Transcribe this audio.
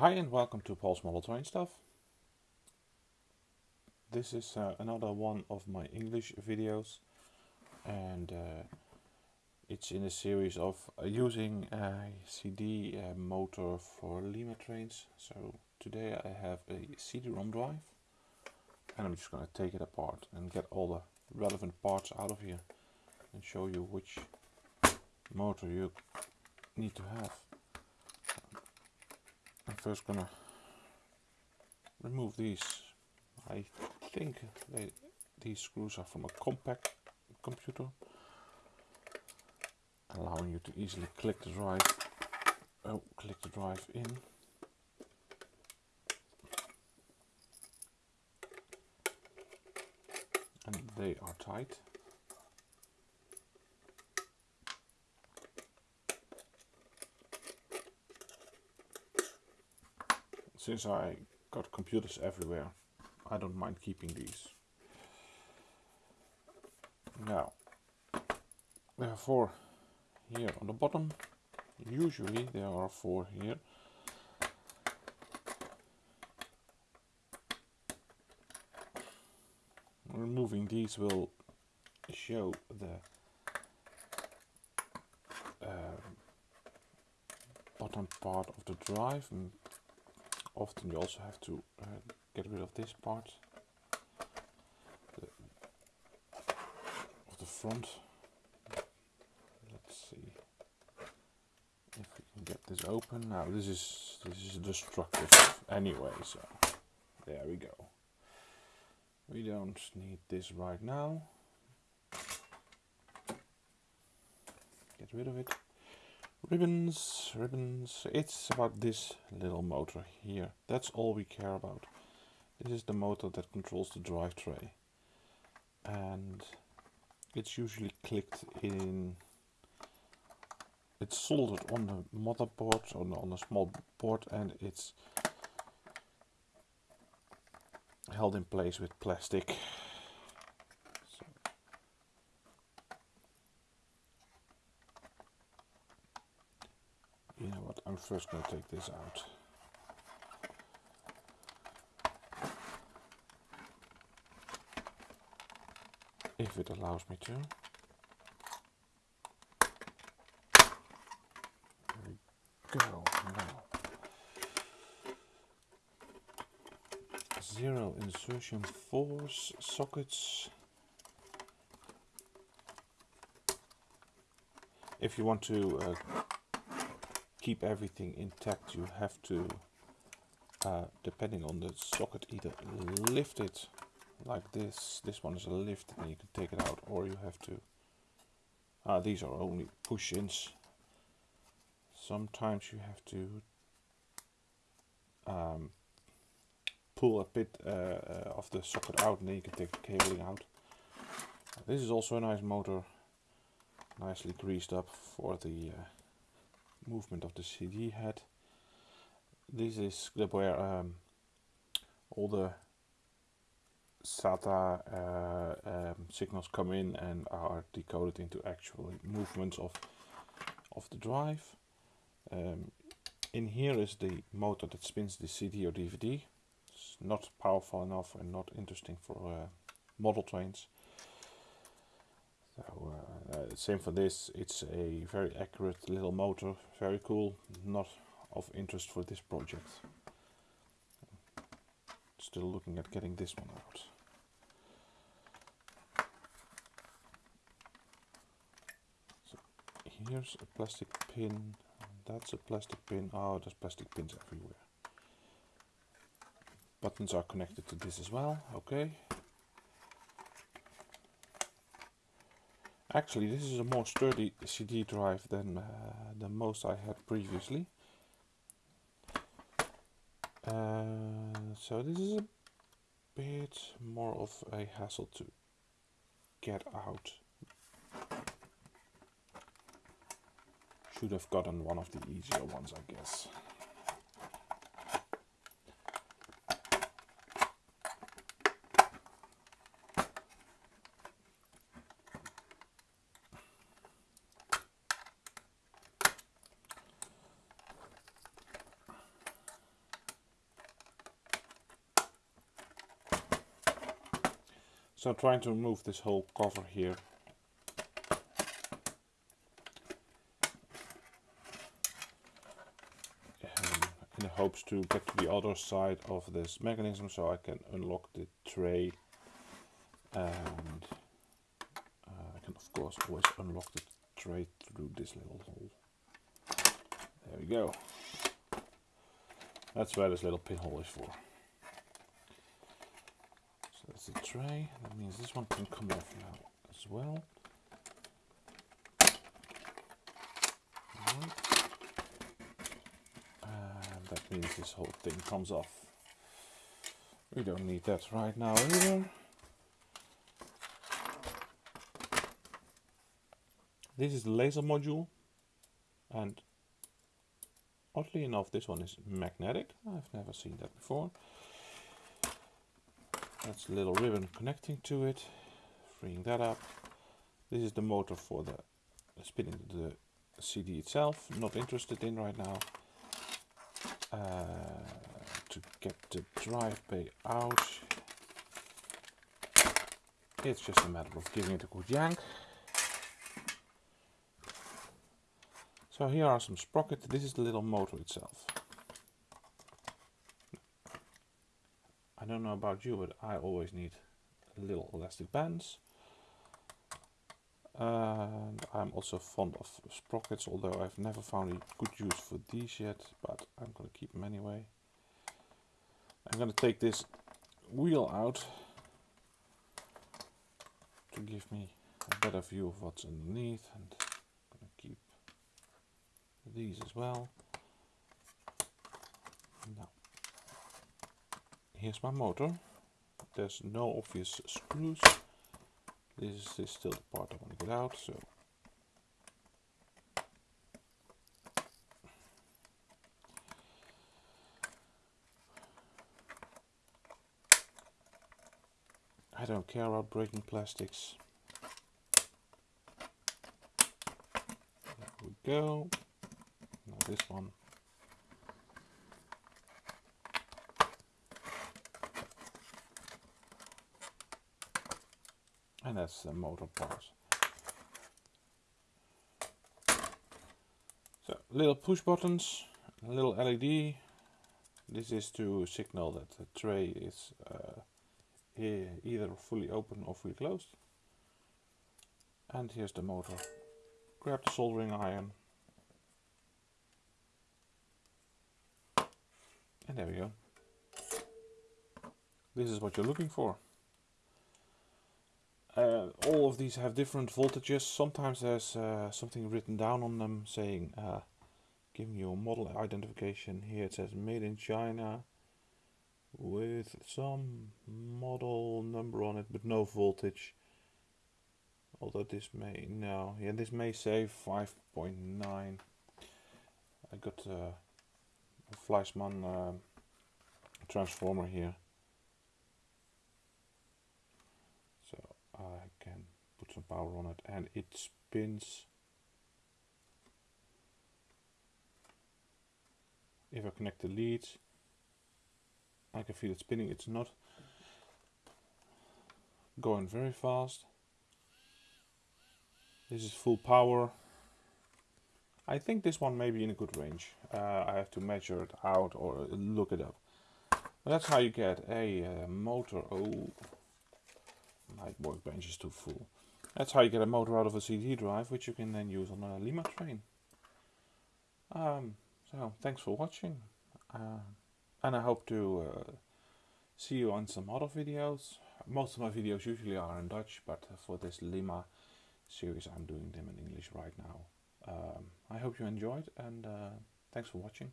Hi and welcome to Paul's Model Train Stuff. This is uh, another one of my English videos and uh, it's in a series of uh, using a CD motor for Lima trains. So today I have a CD-ROM drive and I'm just going to take it apart and get all the relevant parts out of here and show you which motor you need to have. I'm first gonna remove these. I think they, these screws are from a compact computer, allowing you to easily click the drive. Oh, click the drive in. And they are tight. Since I got computers everywhere, I don't mind keeping these. Now, there are four here on the bottom. Usually there are four here. Removing these will show the uh, bottom part of the drive often you also have to uh, get rid of this part. The, of the front. Let's see if we can get this open. Now this is this is destructive anyway so there we go. We don't need this right now. Get rid of it Ribbons, ribbons, it's about this little motor here. That's all we care about. This is the motor that controls the drive tray. And it's usually clicked in, it's soldered on the motherboard, on, on a small board and it's held in place with plastic I'm first going to take this out. If it allows me to. Go. Now. Zero insertion force sockets. If you want to uh, keep everything intact you have to uh, depending on the socket either lift it like this this one is a lift and you can take it out or you have to uh, these are only push-ins. Sometimes you have to um, pull a bit uh, uh, of the socket out and then you can take the cabling out. This is also a nice motor nicely greased up for the uh, movement of the CD head. This is where um, all the SATA uh, um, signals come in and are decoded into actual movements of of the drive. Um, in here is the motor that spins the CD or DVD. It's not powerful enough and not interesting for uh, model trains. So uh, uh, same for this, it's a very accurate little motor, very cool, not of interest for this project. Still looking at getting this one out. So here's a plastic pin, that's a plastic pin, oh there's plastic pins everywhere. Buttons are connected to this as well, okay. Actually, this is a more sturdy CD drive than uh, the most I had previously. Uh, so this is a bit more of a hassle to get out. Should have gotten one of the easier ones, I guess. So I'm trying to remove this whole cover here. Um, in the hopes to get to the other side of this mechanism so I can unlock the tray and uh, I can of course always unlock the tray through this little hole. There we go. That's where this little pinhole is for. The tray. That means this one can come off now as well. And that means this whole thing comes off. We don't need that right now either. This is the laser module and oddly enough this one is magnetic. I've never seen that before. That's a little ribbon connecting to it, freeing that up. This is the motor for the spinning the CD itself, not interested in right now. Uh, to get the drive bay out, it's just a matter of giving it a good yank. So here are some sprockets. This is the little motor itself. Don't know about you, but I always need little elastic bands. And I'm also fond of sprockets, although I've never found a good use for these yet, but I'm going to keep them anyway. I'm going to take this wheel out to give me a better view of what's underneath and keep these as well. Now, here's my motor. There's no obvious screws. This is still the part I want to get out, so I don't care about breaking plastics. There we go this one. And that's the motor part. So little push buttons, a little LED. This is to signal that the tray is uh, either fully open or fully closed. And here's the motor. Grab the soldering iron And there we go. This is what you're looking for. Uh, all of these have different voltages. Sometimes there's uh, something written down on them saying, uh, giving you a model identification. Here it says made in China with some model number on it, but no voltage. Although this may, no, yeah, this may say 5.9. I got uh, Fleischmann uh, transformer here. So I can put some power on it and it spins. If I connect the leads, I can feel it spinning. It's not going very fast. This is full power. I think this one may be in a good range. Uh, I have to measure it out or look it up. But that's how you get a uh, motor. Oh, my workbench is too full. That's how you get a motor out of a CD drive, which you can then use on a Lima train. Um, so, thanks for watching. Uh, and I hope to uh, see you on some other videos. Most of my videos usually are in Dutch, but for this Lima series I'm doing them in English right now. Um, I hope you enjoyed and uh, thanks for watching.